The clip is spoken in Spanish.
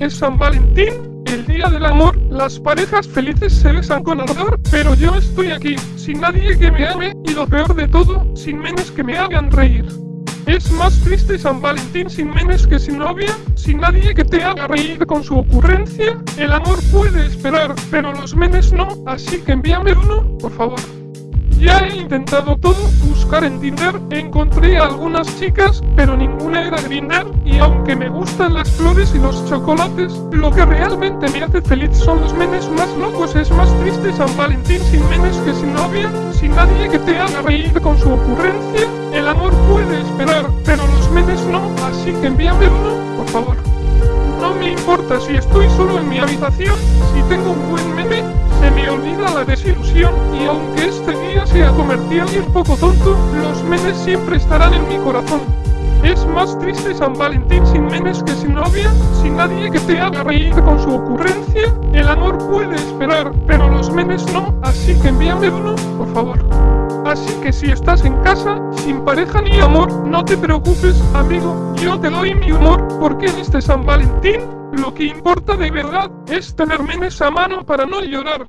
es San Valentín, el día del amor. Las parejas felices se besan con ardor, pero yo estoy aquí, sin nadie que me ame, y lo peor de todo, sin menes que me hagan reír. Es más triste San Valentín sin menes que sin novia, sin nadie que te haga reír con su ocurrencia. El amor puede esperar, pero los menes no, así que envíame uno, por favor. Ya he intentado todo, buscar en Tinder, encontré a algunas chicas, pero ninguna era Grinder, y aunque me gustan las flores y los chocolates, lo que realmente me hace feliz son los menes más locos. Es más triste San Valentín sin menes que sin novia, sin nadie que te haga reír con su ocurrencia. El amor puede esperar, pero los menes no, así que envíame uno, por favor. No me importa si estoy solo en mi habitación, si tengo un buen meme, olvida la desilusión, y aunque este día sea comercial y un poco tonto, los memes siempre estarán en mi corazón. Es más triste San Valentín sin memes que sin novia, sin nadie que te haga reír con su ocurrencia. El amor puede esperar, pero los memes no, así que envíame uno, por favor. Así que si estás en casa, sin pareja ni amor, no te preocupes, amigo, yo te doy mi humor, porque en este San Valentín, lo que importa de verdad es tener menes a mano para no llorar.